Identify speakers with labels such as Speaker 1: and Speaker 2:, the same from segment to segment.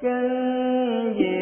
Speaker 1: kinh diệu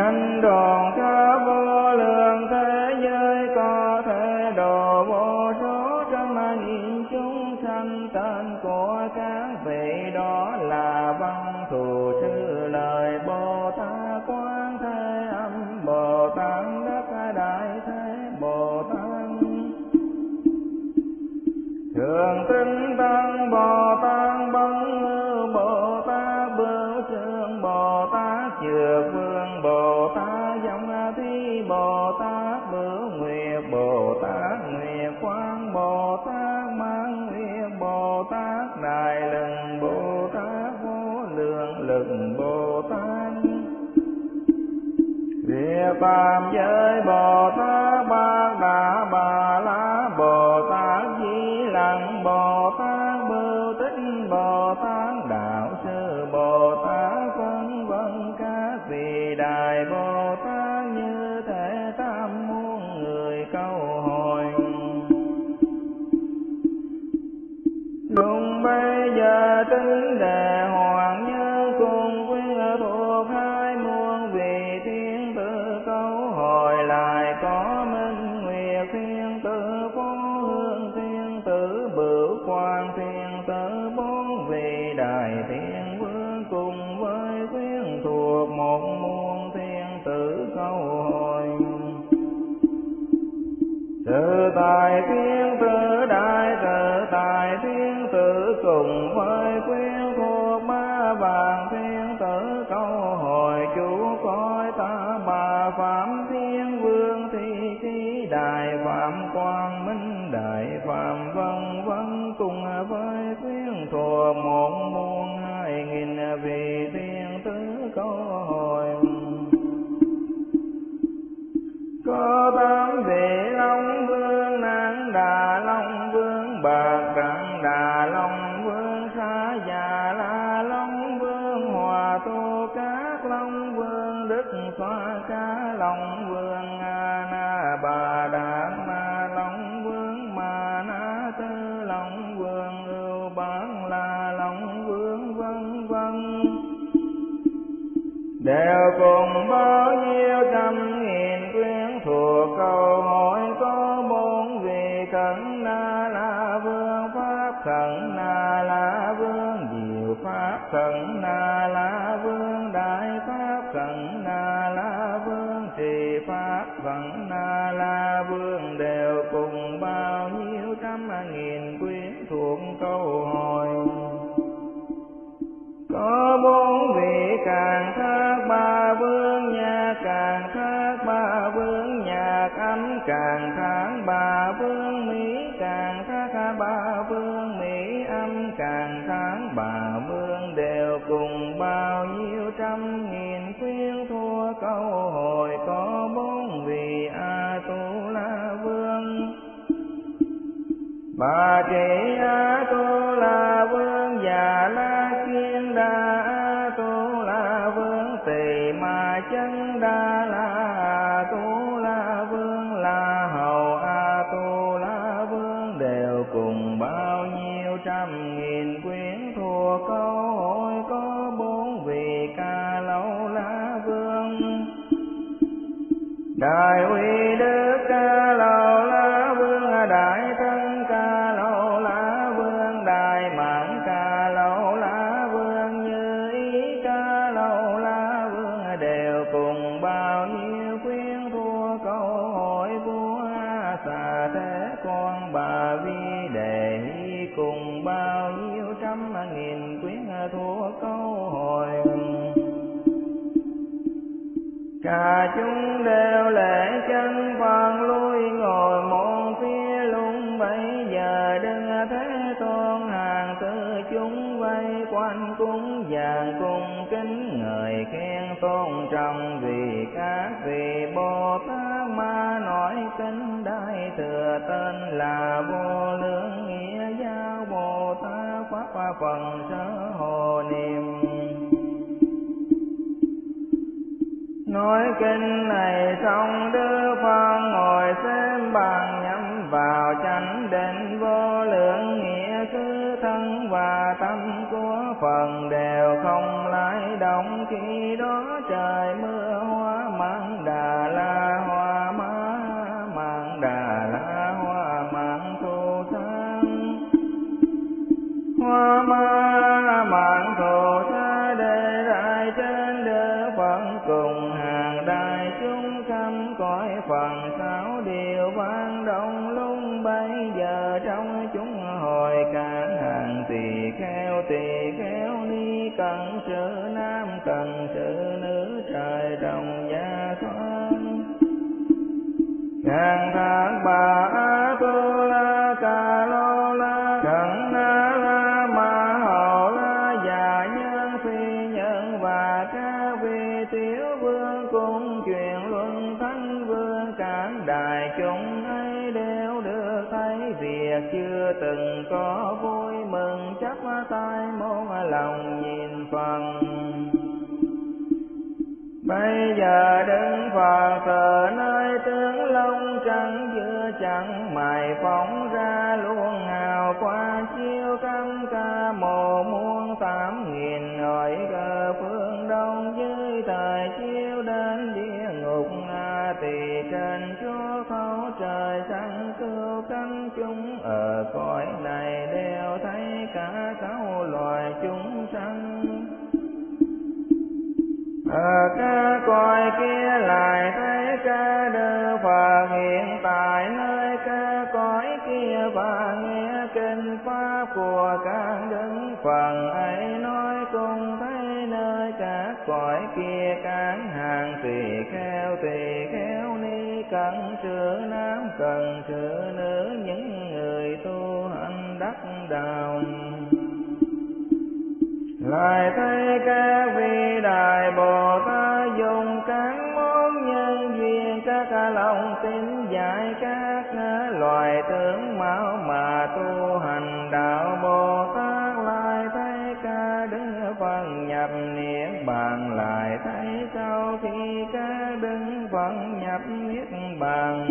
Speaker 1: danh đòn phàm giới Bồ I waited. Phần sớ hồ niệm. Nói kinh này xong đưa phật. đồng gia thoát ngàn tháng cần sự nữ những người tu hành đắc đạo. Lại thấy các vị đại bồ tát dùng các món nhân duyên, các lòng tin dạy các loài tướng máu mà tu hành đạo. Bồ tát lại thấy ca đứng văn nhập niệm bàn, lại thấy sau khi ca đứng văn nhập niết bàn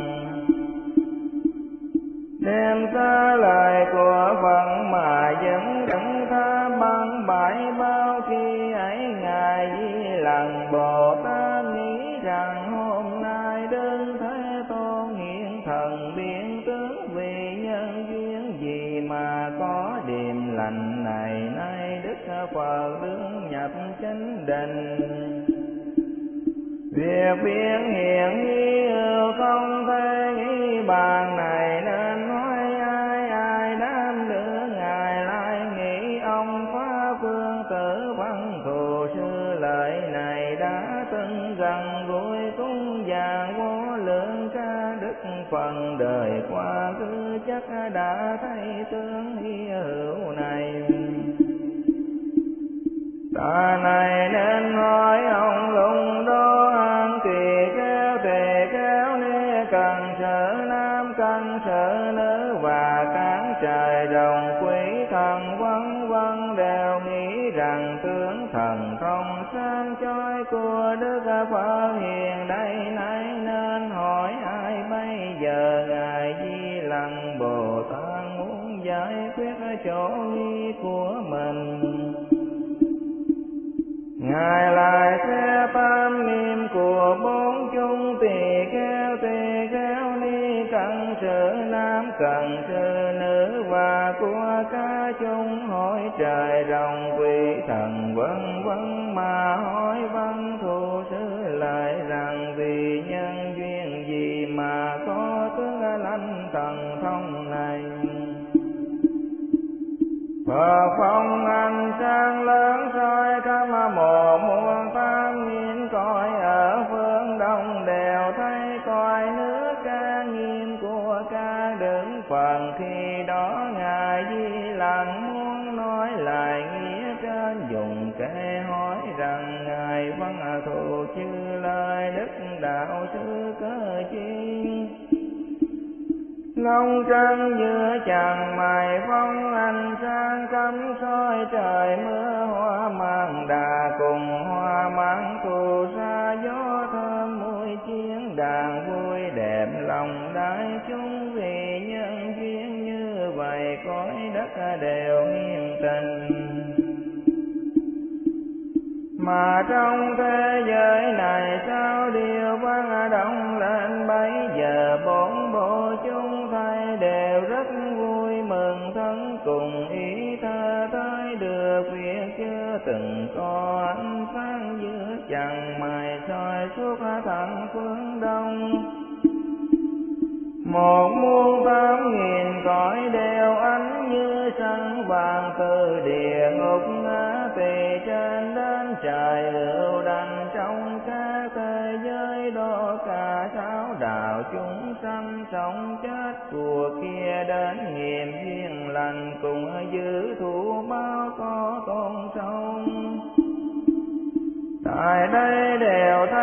Speaker 1: đem xa lời của Phật mà dẫn dẫn tha, băng bãi bao khi ấy ngài di lần Bồ Tát nghĩ rằng hôm nay đơn thế tôn hiện thần biến tướng vì nhân duyên gì mà có điềm lành này, nay Đức Phật đứng nhập chánh định. Việc biết này nên hỏi ông lùng đô an kỳ kéo tề kéo ni cần sở nam, cần sở nữ, và cán trời đồng quý thần vân vân đều nghĩ rằng tướng thần thông sáng chói của đức phật hiền đây nay nên hỏi ai bây giờ ngài di lặng bồ tát muốn giải quyết chỗ Ngài lại thế tam niệm của bốn chung tỳ kheo tỳ kheo ni cận sự nam cận sự nữ và của ca chung hỏi trời rồng quỷ thần vân vân mà hỏi văn thù sư lại rằng vì nhân duyên gì mà có tướng lanh thần thông này? Phật phong anh sang lớn soi khắp mồ không trăng giữa chàng mài phong anh sang cắm soi trời mưa hoa mang đà cùng hoa mang thù xa gió thơm mùi chiến đàn vui đẹp lòng đại chúng vì nhân duyên như vậy cõi đất đều nghiêm tình. Mà trong thế giới này sao điều vang động lên bấy giờ bốn bốn từng có ánh sáng giữa chẳng mài soi suốt thẳng phương đông. Một muôn tám nghìn cõi đều ánh như sân vàng từ địa ngục ngã về trên đến trời ưu đành trong các thế giới đó cả sáu đạo chúng sanh sống chết. Của kia đến nghiệm duyên lành cùng giữ thủ sông tại đây đều thấy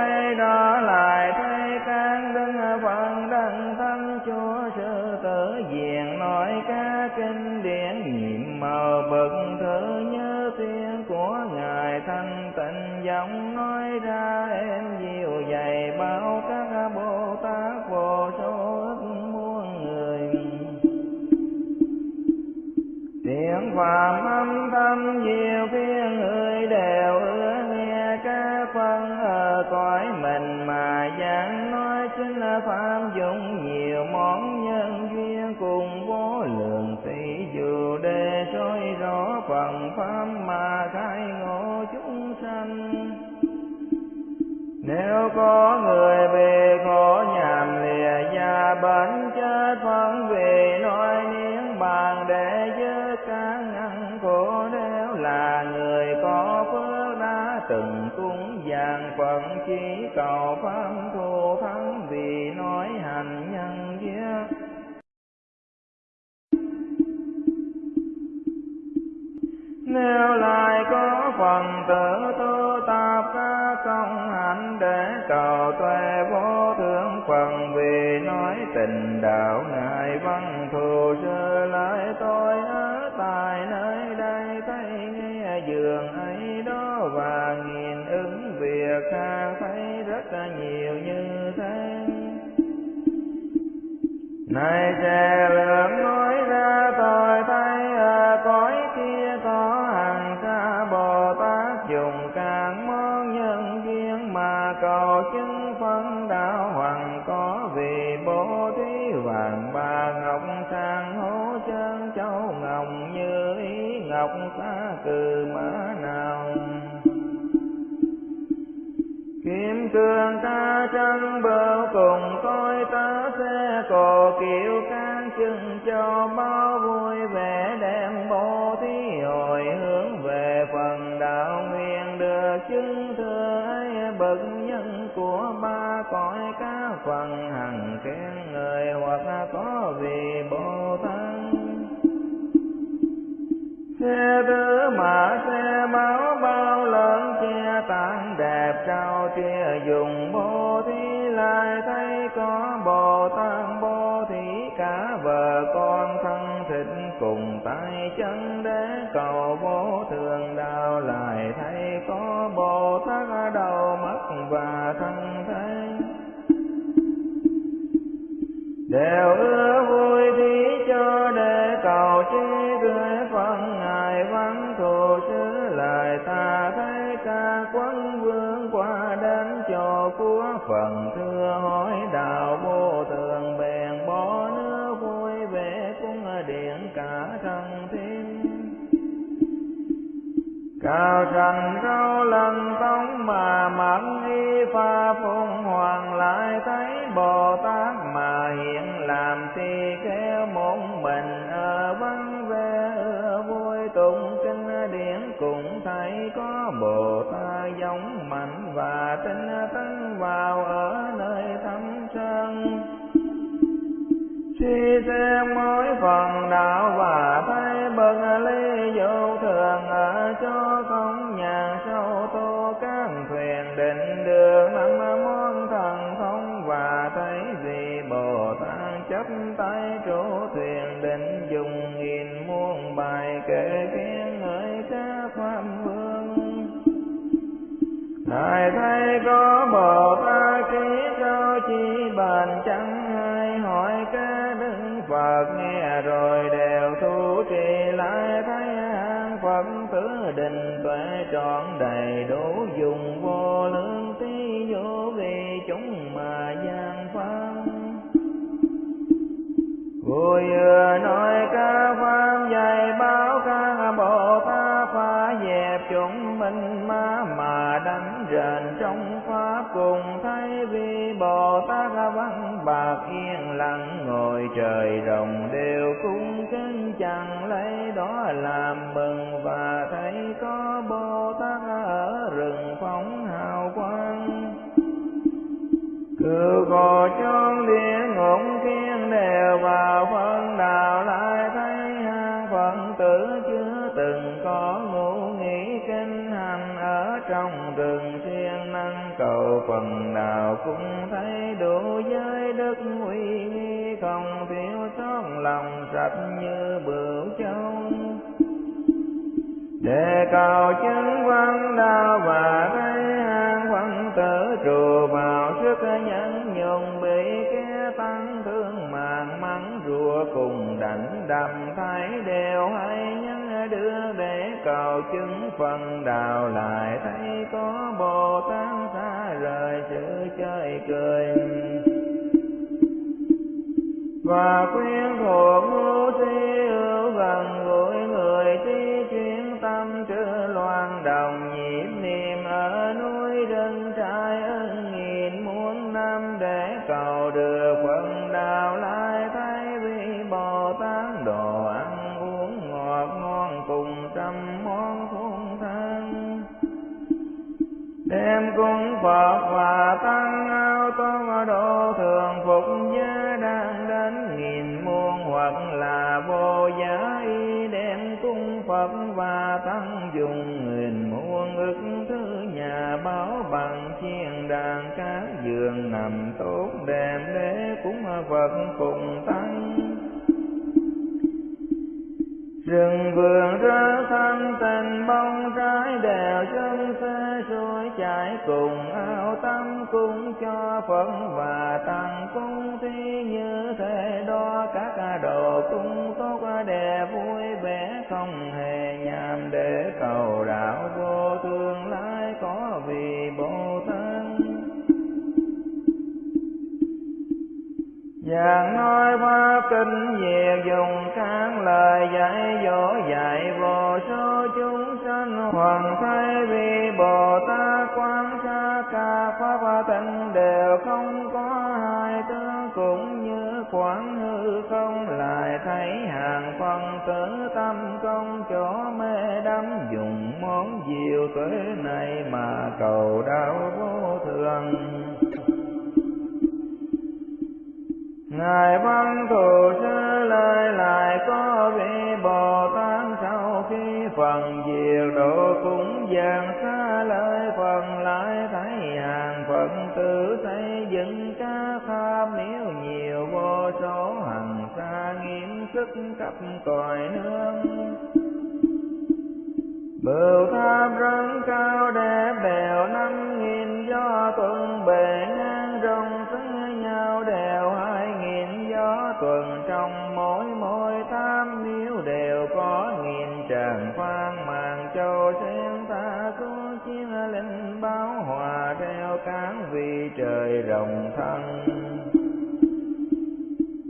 Speaker 1: nếu cầu chứng phân đạo hoàng, có vì bố thí vàng. Bà ngọc sang hố chân châu ngọc như ý ngọc xa cừ mã nào. Kim cương ta chân bờ cùng coi ta xe cò kiệu can chừng cho bao vui các phần hằng khen người hoặc có vì bồ tát xe tứ mà xe máu bao lớn che tán đẹp trao chia dùng bố thí lại thấy có bồ tát bố thí cả vợ con thân thịt cùng tay chân để cầu vô thường đạo lại thấy có bồ tát đầu mắt và thân thế đều ưa vui thí cho để cầu chi tươi phân ngài văn thù sứ lại ta thấy ca quân vương qua đến cho của phần thứ. Cao trần rau lần tông mà mặc y pha phong hoàng lại thấy bồ tát mà hiện làm thì khéo một mình ở vắng vẻ vui tụng kinh điển. Cũng thấy có bồ tát giống lòng như bửu châu. Để cầu chứng văn đạo và thấy an văn tử, trù vào sức nhẫn nhung bị kẻ tăng thương màng mắng rùa cùng đảnh đầm thấy đều hay nhân đưa để cầu chứng phần đạo lại thấy có bồ tát xa rời sự chơi cười và quyến thuộc Phật cùng tăng. Rừng vườn ra thanh tình bông trái đèo chân xe xuôi chạy cùng ao tâm cung cho phật và tăng. Cung thi như thế đó, các đồ cung tốt đẹp vui vẻ không hề nhàm, để cầu đạo vô Giảng nói pháp kinh về dùng các lời dạy dỗ dạy vô số chúng sanh hoàn thay vì Bồ Tát quán sát ca pháp tịnh đều không có hai tướng cũng như quán hư không lại thấy hàng phân tử tâm công chỗ mê đắm dùng món diệu tuệ này mà cầu đạo vô thường. Ngài văn thù sư lời lại có vị Bồ Tát sau khi phần diệt độ cũng dàn xa lời phần lại thấy hàng phận tử xây dựng ca pháp nếu nhiều vô số hằng xa nghiêm sức cấp còi nương Bửu tháp rất cao đẹp bèo năm nghìn do tuần bền. Nghìn tuần trong mỗi mỗi tam miếu đều có nghìn tràng phan màn châu sen ta có chiến linh báo hòa theo cán vì trời rộng thân.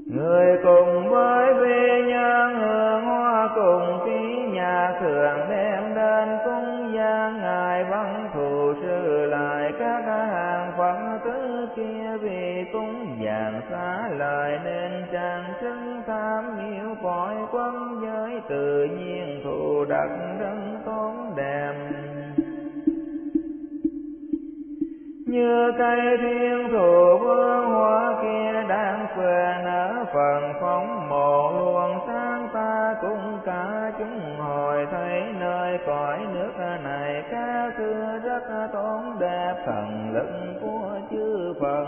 Speaker 1: Người cùng với vi nhân hương hoa cùng ký nhà thường đem đến cung gian ngài văn thù sư lại các hàng phật tứ kia vì cung xá lời nên trang trưng tham nhiễu cõi quân giới, tự nhiên thù đặc đấng tốn đẹp như cây thiên thụ vương hoa kia đang phê nở phần phóng mộ, luồng sáng ta cũng cả chúng hồi thấy nơi cõi nước này ca xưa rất tốn đẹp, thần lực của chư phần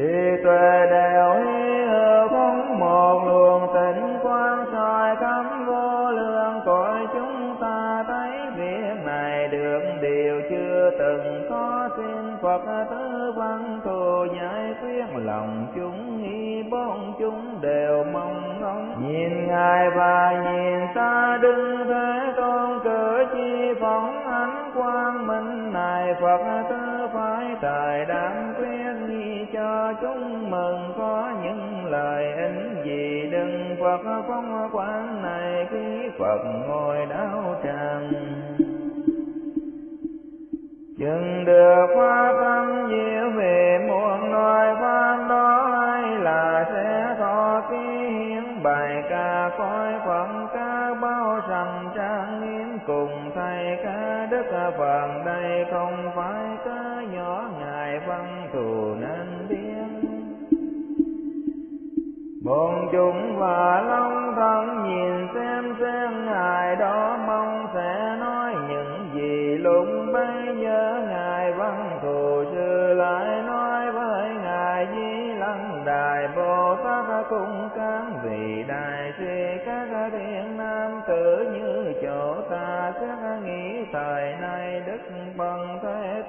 Speaker 1: thì tuệ đều hy hữu phóng một luồng tịnh quang soi khắp vô lượng cõi chúng ta thấy việc này được điều chưa từng có. Xin Phật tứ văn thù giải quyết lòng chúng, nghi bốn chúng đều mong ngóng. Nhìn ngài và nhìn ta đứng thế tôn cử chi phóng ánh quang minh này, Phật tứ phải tài Phật phong quán này khi Phật ngồi đau tràng. Chừng được pháp tâm diệu về muôn loài pháp đó hay là sẽ thọ ký hiến. Bài ca coi phận ca bao sầm trang nghiêm cùng thầy ca đức phần đây không phải ca nhỏ ngài văn thù nên Bọn chúng và long thân, nhìn xem xem ngài đó mong sẽ nói những gì. Lúc bây giờ ngài văn thù sư lại nói với ngài di lăng, đài bồ tát cung cán vì đại suy các thiên nam tử như chỗ ta sẽ nghĩ thời nay đức bằng thế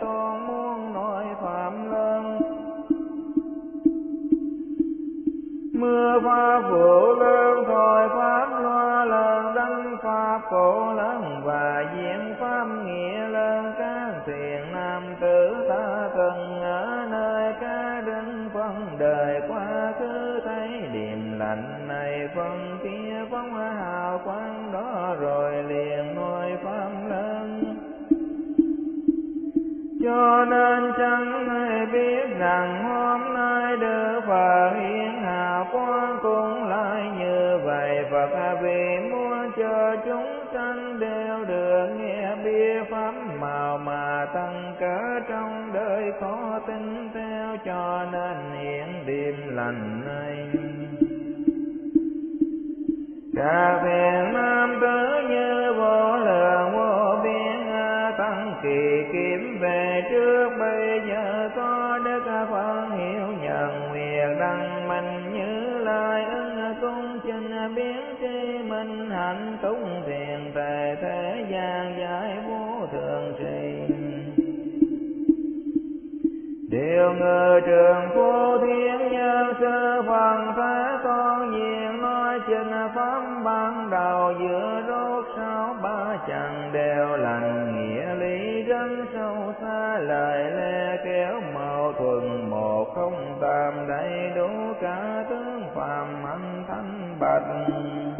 Speaker 1: mưa hoa phổ lớn thôi pháp loa lớn đăng pháp cổ lớn, và diễn pháp nghĩa lớn. Các thiền nam tử ta từng ở nơi ca đứng phân đời quá khứ thấy điềm lạnh này phân kia phóng hào quang đó, rồi liền nói pháp lớn. Cho nên chẳng ai biết rằng hôm nay đưa Phật Phật vì muốn cho chúng sanh đều được nghe bia pháp màu mà tăng cỡ trong đời khó tin theo, cho nên hiện đêm lành này Cả thiện nam tử như vô lượng vô biên tăng kỳ kiếm về trước, bây giờ có đức phật hiểu nhận nguyện đăng minh như lai ứng cung chinh biến hạnh túng thiền tề thế gian giải vô thường trì điều ngự trường phu thiên nhân sư phần thế con diện nói trình pháp ban đầu giữa rốt sau ba chẳng đều lành nghĩa lý rất sâu xa, lời lẽ kéo mâu thuần một không tam đầy đủ cả tướng phàm anh thanh bạch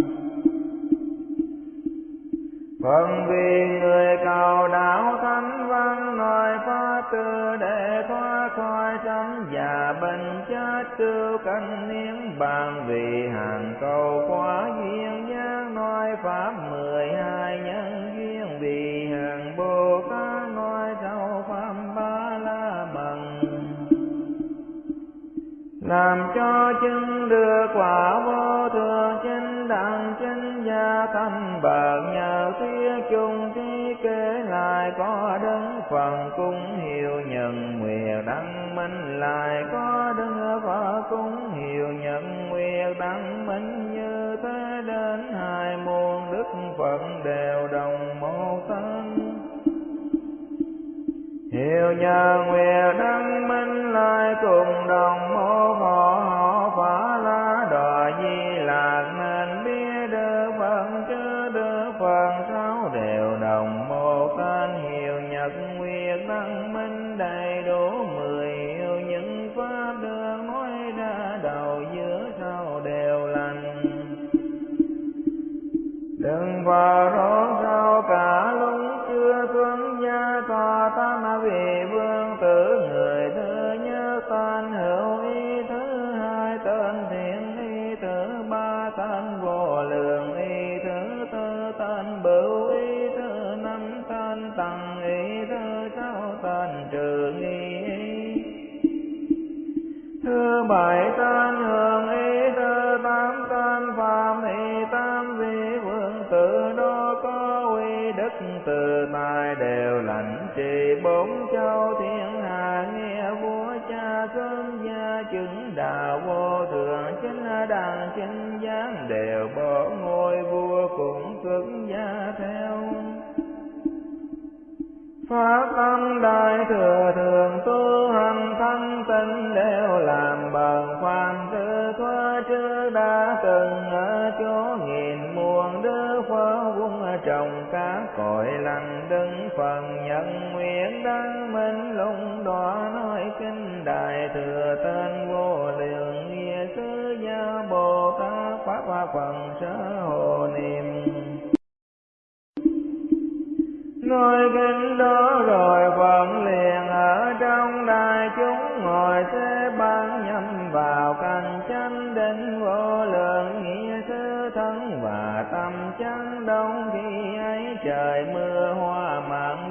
Speaker 1: phần vì người cầu đạo thánh văn nói pháp tư để thoát khỏi sanh già bệnh chết cứu cánh niên bàn vì hàng cầu quá duyên giác nói pháp mười hai nhân duyên vì hàng bồ tát nói sau pháp ba la mật. Làm cho chứng được Hiệu nhờ cũng theo. Pháp tâm đại thừa thường tu hành thanh tịnh đều làm bằng khoan tư thoa trước đã từng ở chỗ nghìn muôn đứa khóa quân trồng cá cội lành đứng phần nhận nguyện đăng minh lung đỏ nói kinh đại thừa tên vô lượng nghĩa sư gia bồ tát pháp hoa phần sở hồ niệm ngôi kinh đó rồi vẫn liền ở trong đại chúng ngồi thế ban nhâm vào cành chánh định vô lượng nghĩa thứ thân và tâm chánh đông khi ấy trời mưa hoa mặn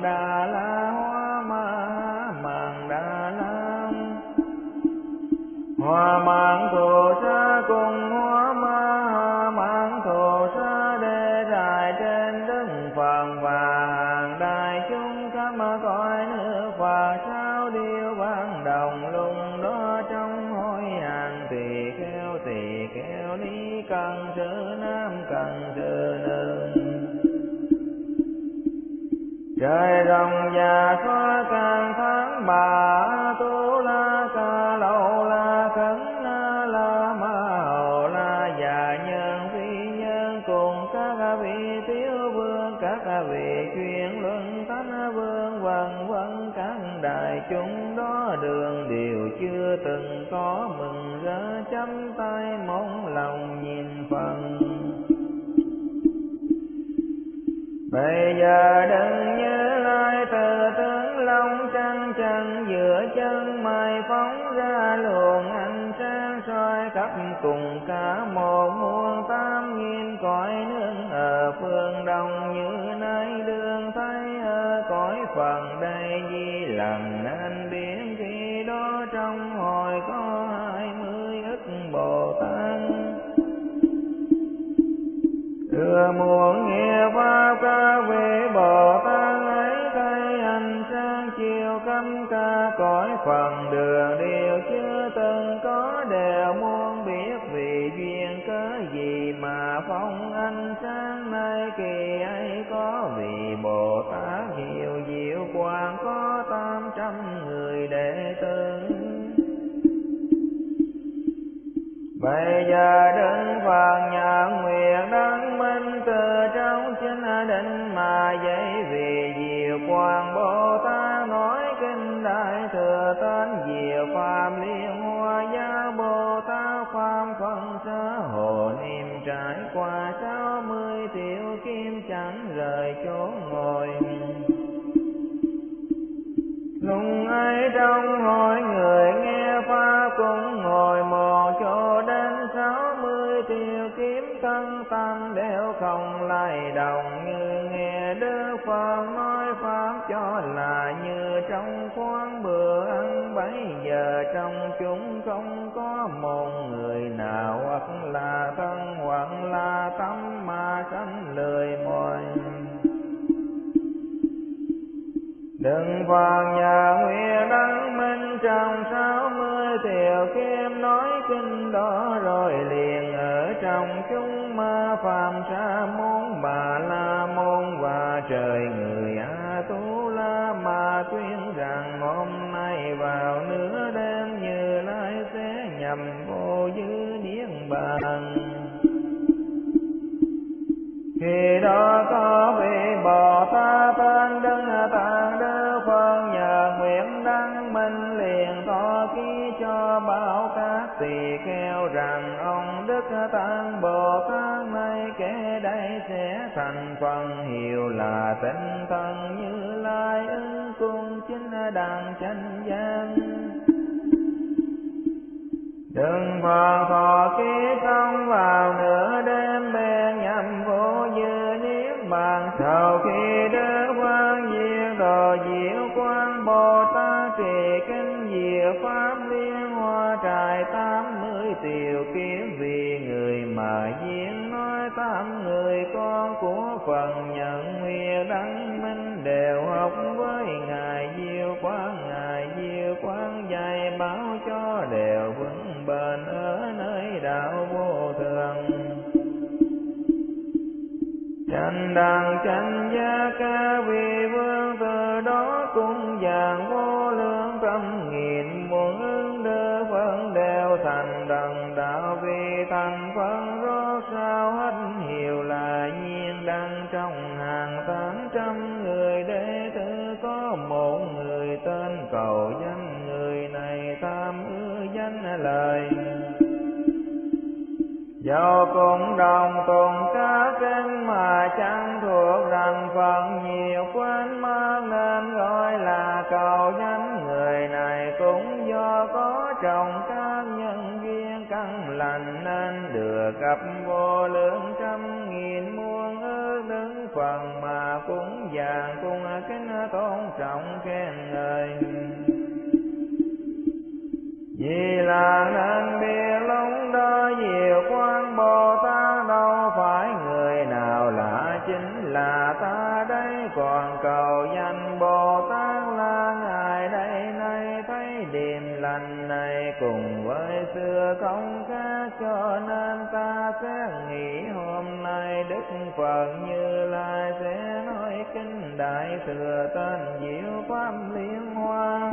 Speaker 1: Bây giờ đừng nhớ lại từ tướng long trăng chân giữa chân mày phóng ra luồng ánh sáng soi khắp cùng cả một muôn tám nghìn cõi nước ở phương đông. Như nay đường thấy ở cõi phần đây di lần nên biến khi đó trong hồi có hai mươi ức bồ tát. Thừa muôn bây giờ đứng phật phật nói pháp cho là như trong khoáng bữa ăn bấy giờ, trong chúng không có một người nào hoặc là thân hoặc là tâm mà sanh lười mỏi Đừng phàn tỳ kheo rằng ông đức tăng bồ tát nay kể đây sẽ thành phần hiệu là tinh thần như lai ứng cung chính đàng chánh gian Đừng phật Dẫu cũng đồng Phật Như Lai sẽ nói kinh đại thừa tên diệu pháp liên hoa.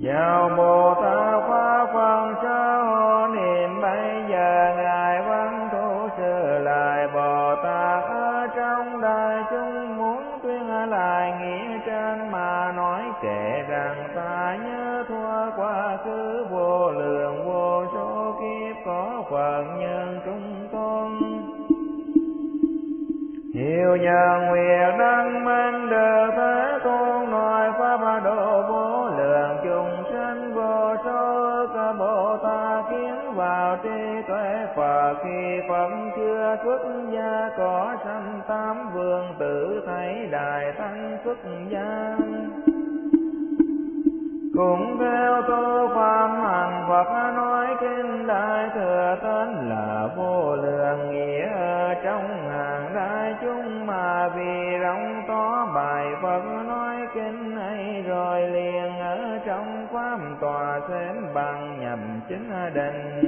Speaker 1: Vào Bồ Tát Pháp Phân Sa Hộ Niệm bây giờ Ngài Văn Thủ Sư lại Bồ Tát ở trong đại chúng muốn tuyên lại nghĩa trên mà nói kể rằng ta nhớ thua quá khứ vô lượng vô số kiếp có Phật Hiệu nhân nguyện đăng minh được thế tôn nói pháp độ vô lượng, chúng sinh vô số ức Bồ Tát kiến vào trí tuệ Phật. Khi Phật chưa xuất gia, có sanh tám vương tử, thấy đại tăng xuất gia cũng theo tu pháp hành Phật nói kinh đại thừa tên là vô lượng nghĩa. Trong hàng đại chúng mà vì rộng to bài Phật nói kinh ấy rồi liền ở trong trong pháp tòa xem bằng nhầm chính định.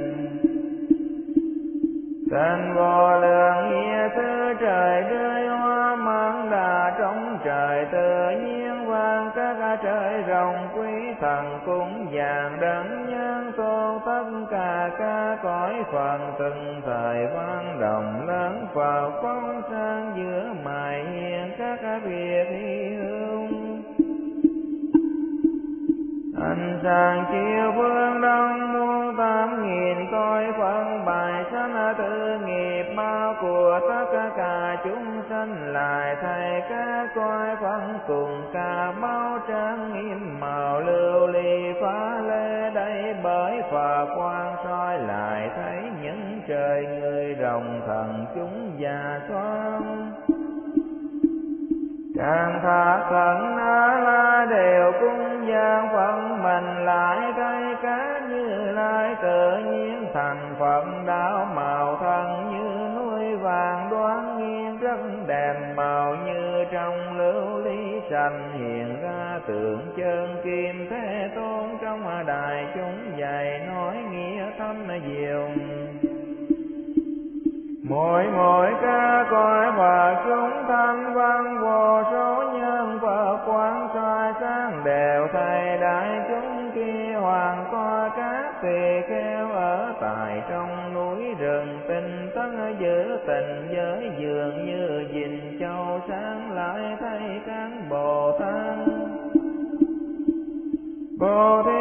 Speaker 1: Tên vô lượng nghĩa, thứ trời rơi hoa, mang đà trong trời, tự nhiên vang các trời rồng quy cũng cung vàng đấng nhân tôn tất cả ca cõi phần từng thời văn đồng lớn vào phong sang giữa mài hiền các việc hy hương. Anh sáng chiều vương đông muôn tám nghìn coi phân bài sanh tư nghiệp bao của tất cả chúng sanh lại thầy các coi phân cùng cả bao trang nghiêm màu lưu ly phá lê đây bởi phật quan soi lại thấy những trời người rồng thần chúng già con càng thả khẩn na la đều cung gian phận mình lại cây cá như lai tự nhiên thành phận đạo màu thân rất đèn màu như trong lưu ly xanh hiện ra tượng chân kim thế tôn trong đài chúng dạy nói nghĩa thâm diệu. Mỗi mỗi ca coi và chúng giữ tình giới dường như dình châu sáng lại thấy các bồ tát Bồ Thí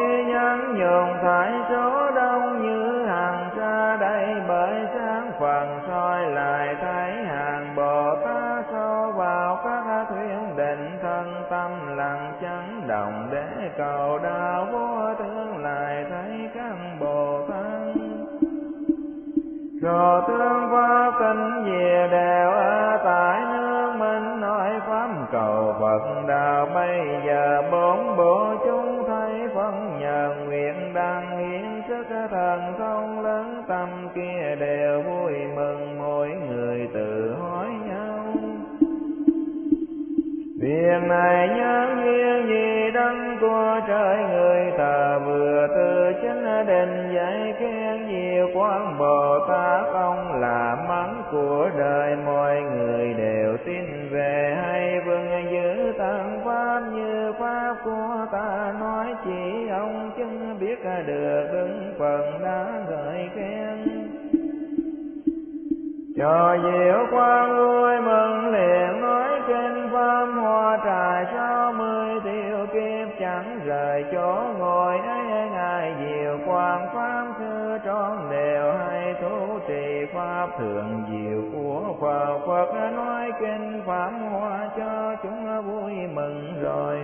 Speaker 1: trì pháp thường diệu của Phật. Phật nói kinh pháp hoa cho chúng vui mừng rồi.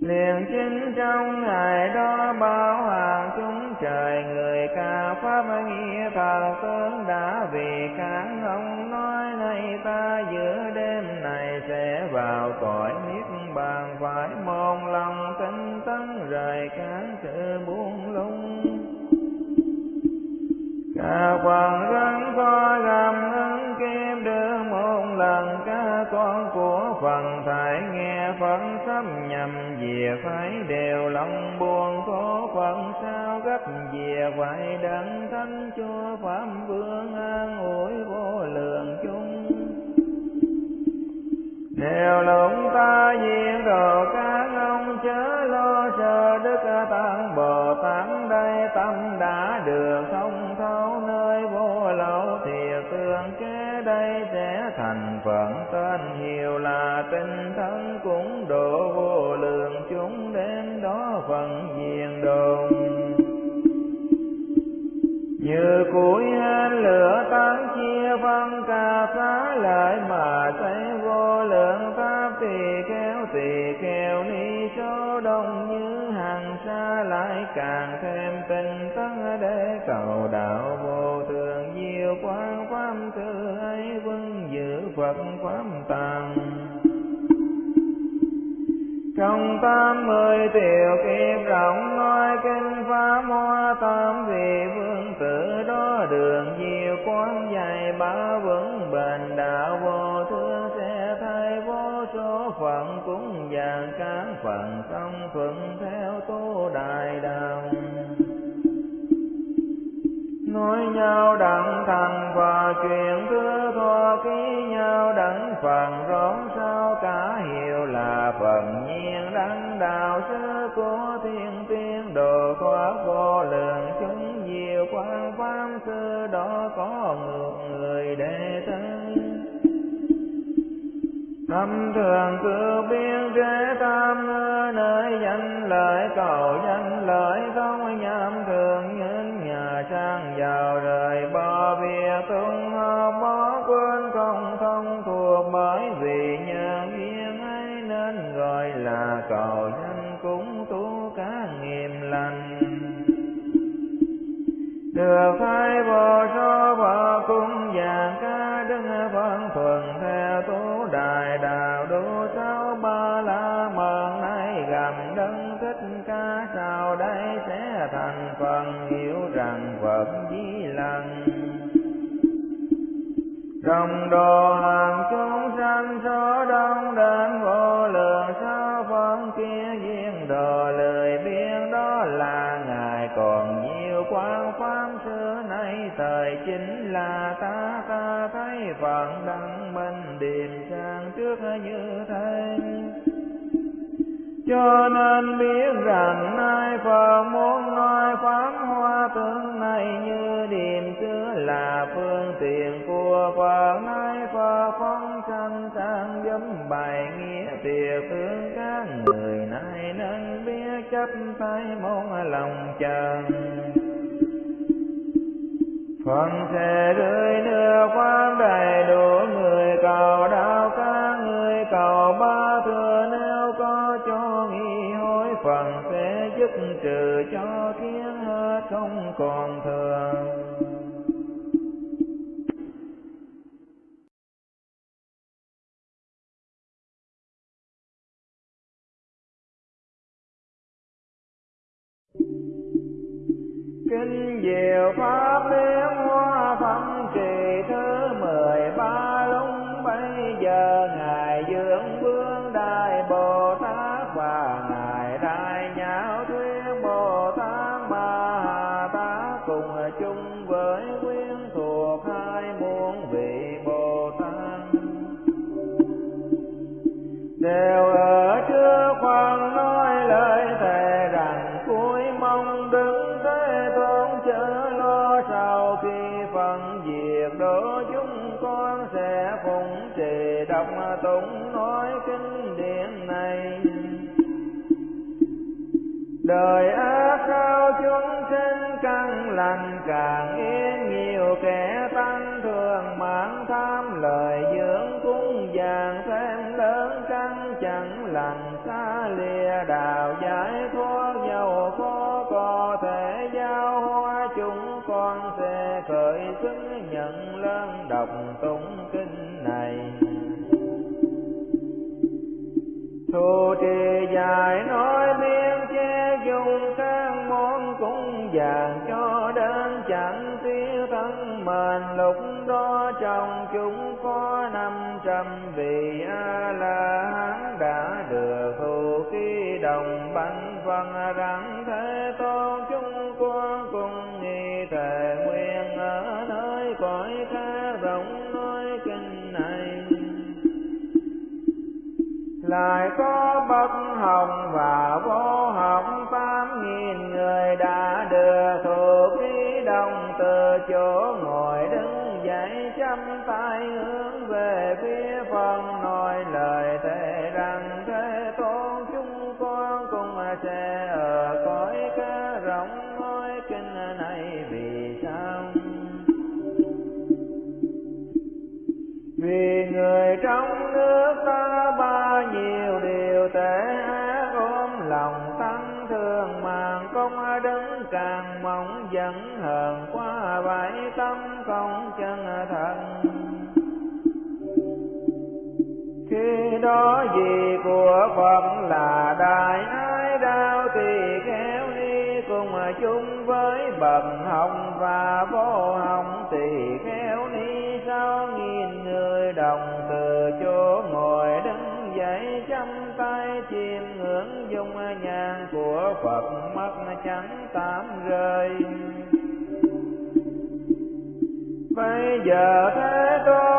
Speaker 1: Liền chính trong ngày đó bao hàng chúng trời người ca pháp nghĩa thần tướng đã vì kháng ông nói này ta giữa đêm này sẽ vào cõi niết bàn phải môn lòng tinh tấn rời cản sự buông lung cả phần rắn có gầm ứng kim, đưa một lần ca con của phần thải nghe phận sắp nhầm về phải đều lòng buồn khổ. Phận sao gấp về phải đấng thánh chúa phạm vương an ủi vô lượng chung đều lụng ta diện đồ các ông chớ lo sợ đức tăng bồ tát, đây tâm đã được thông đây sẽ thành phận tên hiệu là tinh thân cũng độ vô lượng chúng đến đó phần diện đồn như củi hên lửa tán chia phân ca phá lại mà thấy vô lượng pháp tỳ kéo tỳ kheo ni số đông như hàng xa lại càng thêm tinh tấn để cầu đạo vô thường diệu quang phật pháp tàng. Trong tám mươi tiểu kiếp rộng, nói kinh pháp hoa tam vị vương tử đó đường diệu quán dạy ba vững bền, đạo vô thương sẽ thay vô số phận cũng vàng các phận công thuận theo tu đại đạo nói nhau đặng thành và chuyện thứ thoa ký nhau đặng phần rõng sao cả hiệu là phần nhiên đăng đạo sư của thiên tiên. Đồ thoát vô lượng, chúng nhiều quan pháp sư đó có ngược người đệ thân Tâm thường cứ biên chế tam nơi danh lợi cầu danh cầu danh cũng tu cá nghiêm lành được phai vô so vợ cung vàng ca đứng phân thuần theo tu đại đạo đủ sáu ba la mật nay gầm đấng thích ca sau đây sẽ thành phần hiểu rằng phật di lăng trong đồ hàng chúng sanh số đông đến vô kia duyên đồ lời biên đó là ngài. Còn nhiều quan pháp xưa nay, thời chính là ta ta thấy phận đăng minh điềm sang trước như thế. Cho nên biết rằng nay Phật muốn nói pháp hoa tướng này như điềm xưa là phương tiện chấp tay môn lòng chờ Phần sẽ rơi nửa qua đầy đủ người, cầu đạo ca người, cầu ba thừa nếu có cho nghi hối. Phần sẽ giúp trừ cho kiến hết không còn thừa. Kinh diệu pháp tụng nói kinh điển này. Đời ác sao chúng sinh căn lành, càng yên nhiều kẻ tăng thường mãn tham, lời dưỡng cúng vàng thêm lớn căn chẳng lành xa lìa. Đạo giải thoát dầu khó có thể giao hoa, chúng con sẽ khởi xứng nhận lớn đọc tụng kinh này. Thù trì dài nói biên che dùng các món cúng vàng cho đến chẳng tiêu thân mình lúc đó trong chúng có năm trăm vị a la hán đã được thù khi đồng bánh văn rắn Ngài có bất hồng và vô hồng, tám nghìn người đã đưa thuộc ý đồng từ chỗ ngồi đứng dậy chăm tay hướng về phía phần nói lời thề rằng, thế tôn chúng con cùng sẽ ở cõi cá rộng nói kinh này vì sao? Vì người trong ba nhiều điều tệ ác ôm lòng tăng thương màng công đứng càng mong dẫn hờn qua bãi tâm không chân thần khi đó gì của Phật là đại ái đau thì khéo đi cùng chung với bậc hồng và vô hồng, thì khéo ni sao nghìn người đồng chim ngưỡng dung nhàn của Phật mắt trắng tám rơi. Bây giờ thế tôi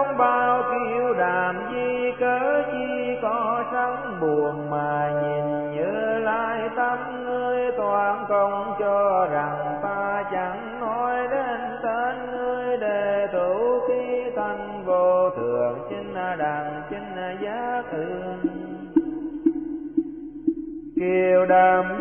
Speaker 1: الأقلام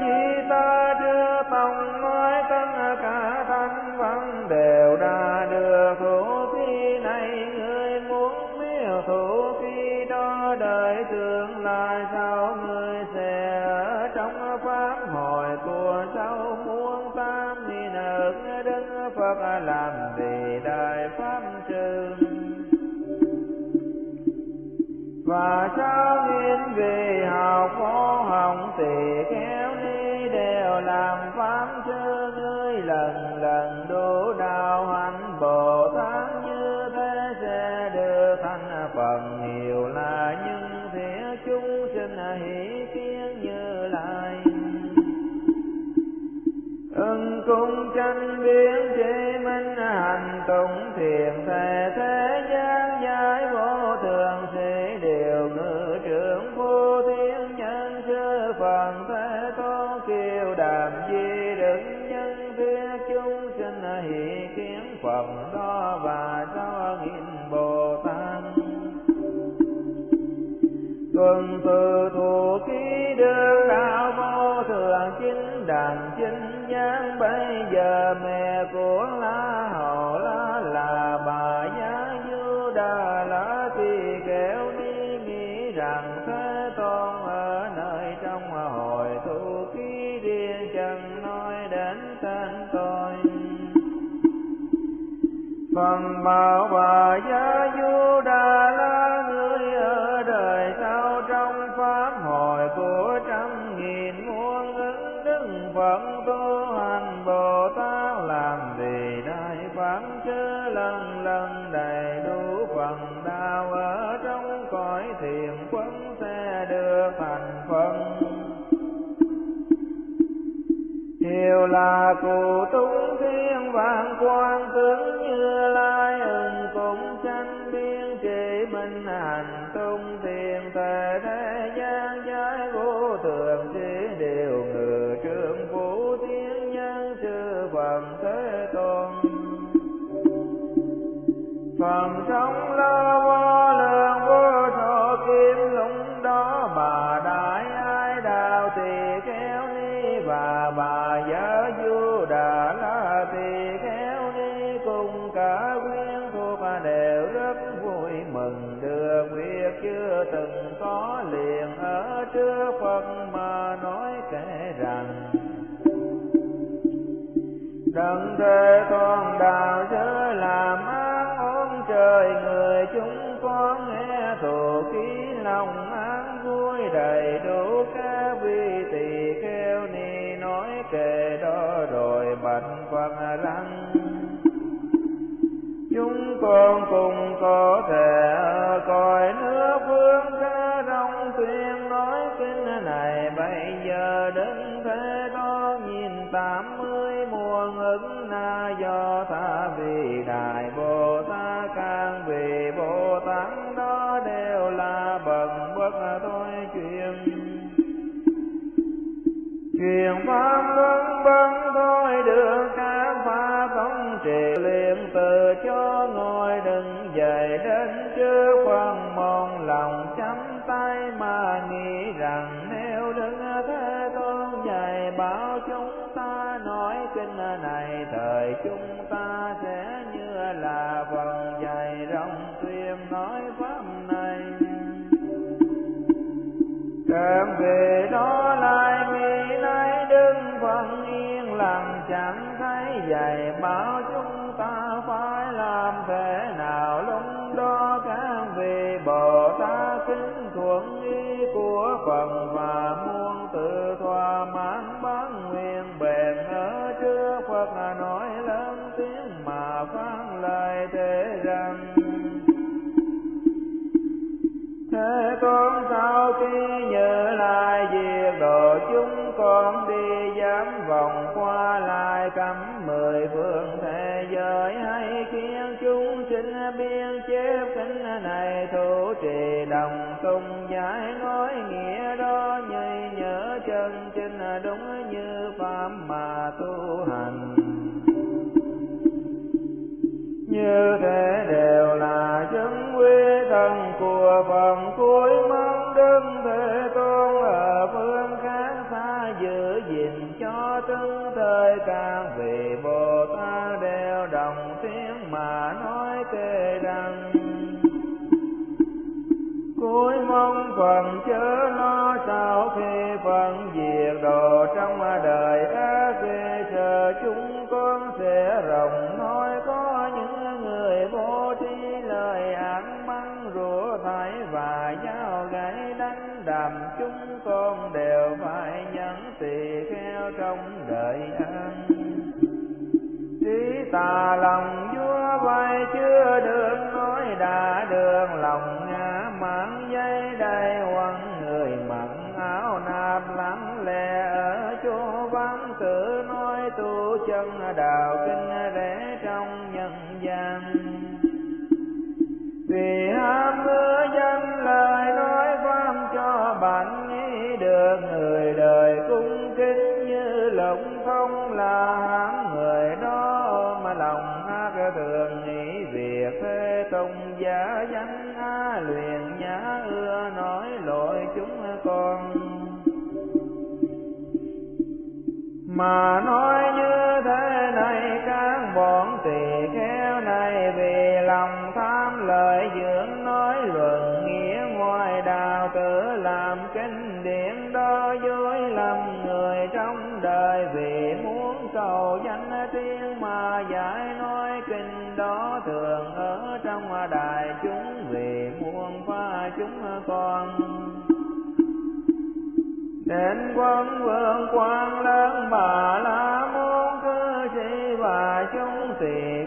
Speaker 1: gian bây giờ mẹ của la hầu la là bà giá như đà la thì kéo đi, nghĩ rằng thế tôn ở nơi trong hồi thu ký điên chẳng nói đến tên tôi. Phần bảo bà Điều là Thế con đạo sớ làm ác ôn trời, người chúng con nghe thù khí, lòng an vui đầy đủ. Các vị tỳ kheo ni nói kệ đó rồi bạch Phật rằng chúng con cùng có thể ở cõi nước vương xa rong tuyên nói kinh này. Bây giờ đứng thế đó nhìn tạm ứng na do tha vì đại bồ tát can vì bồ tát đó đều là bậc bất thôi truyền. Truyền pháp luân bấn thôi được các pháp thống trì liền từ cho ngồi. Kinh này, thời chúng ta sẽ như là phần dài rộng tuyên nói pháp này. Cơn về đó lại nghĩ nay đứng phần vâng yên lặng, chẳng thấy dạy bảo chúng ta phải làm thế nào. Lúc đó các vị Bồ Tát kính thuận ý của Phật và muôn tự thỏa mãn Phật nói lớn tiếng mà phán lời thế rằng Thế con sau khi nhớ lại việc độ chúng con đi dám vòng qua lại cấm mười phương thế giới hay khiến chúng sinh biên chép kinh này thủ trì đồng tung giải nói nghĩa đó như chân chính đúng như pháp mà tu hành. Như thế đều là chứng quy thần của phần cuối mong đức thế tôn ở phương khác xa giữ gìn cho từng thời càng vì bồ tát đều đồng tiếng mà nói tề rằng. Cuối mong phần đạo kinh rẽ trong nhân gian. Vì ham mưa danh lời nói pháp cho bạn nghĩ được người đời cung kính như lộng không là hãm người đó mà lòng ác thường nghĩ việc thế tông giả danh a luyện nhã ưa nói lỗi chúng con. Mà đời vì muốn cầu danh tiếng mà giải nói kinh đó thường ở trong đại chúng vì muôn pha chúng con. Đến quân vương quan lớn bà la môn cư sĩ và chúng tiền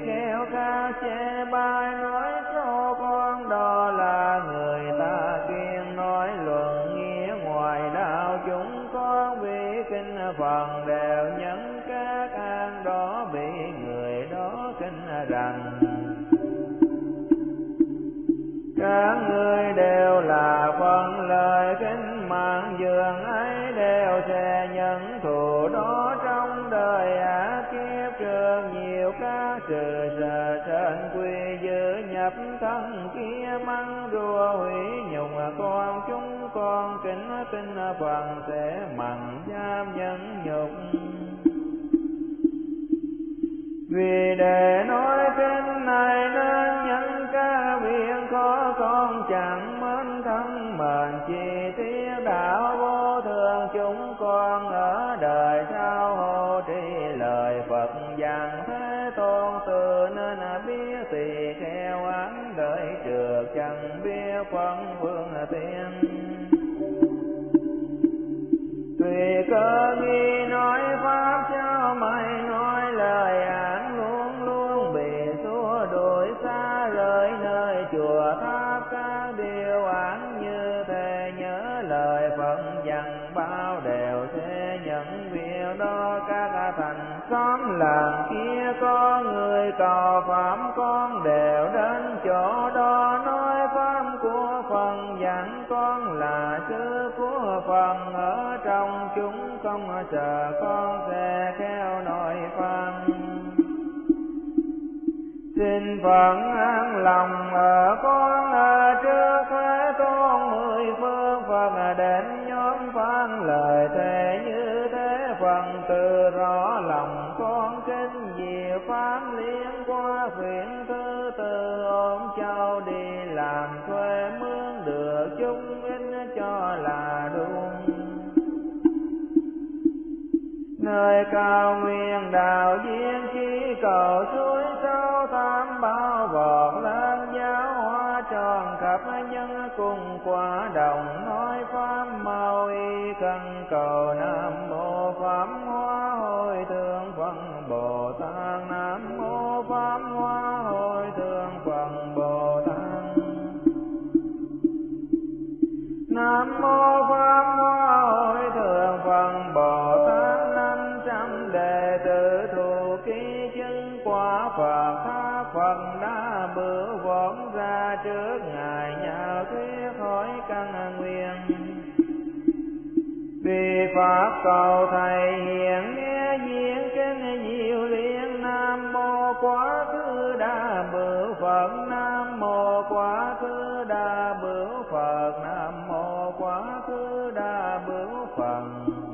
Speaker 1: rằng các ngươi đều là phần lời kinh mạng dường ấy đều sẽ nhận thù đó trong đời ác kiếp. Trường nhiều các sự sợ trên quy dư nhập thân kia măng rùa hủy nhục con chúng con kính tin phần sẽ mặn giam nhẫn nhục vì để nói kinh này nên nhân ca viện khó con chẳng mến thân, mệnh chi tiết đạo vô thường, chúng con ở đời sau hộ trì. Lời Phật dặn thế tôn, từ nên biết tỳ kheo án đợi trượt chẳng biết phân vương tiên. Tùy cơ nghi tháp các điều án như thế nhớ lời phận dặn bao đều thế nhận việc đó các thành xóm làng kia có người cầu phạm con đều đến chỗ đó nói pháp của phần dặn con là sư của phần ở trong chúng không sợ con sẽ theo nội xin phận an lòng ở con ở trước thế tôn, mười phương phật đến nhóm phán lời thề như thế. Phần từ rõ lòng con kinh diệu phán liên qua phiền thứ tư, ôm châu đi làm thuê mướn được chúng in cho là đúng. Nơi cao nguyên đạo viên chi cầu suối nhân cùng quả đồng nói pháp mau y căn cầu nam mô pháp hoa hồi thượng phật bồ tát. Nam mô pháp hoa hồi thượng phật bồ tát. Nam mô pháp hoa hồi thượng phật bồ tát. Năm trăm đệ tử thù ký chứng quả phật. Pháp phật đã bữa võng ra trước ngài thuyết hỏi căn nguyện Vì Pháp cầu Thầy hiện nghe diễn trên nhiều liên Nam Mô Quá Thứ Đa Bửu Phật, Nam Mô Quá Thứ Đa Bửu Phật, Nam Mô Quá Thứ Đa Bửu Phật.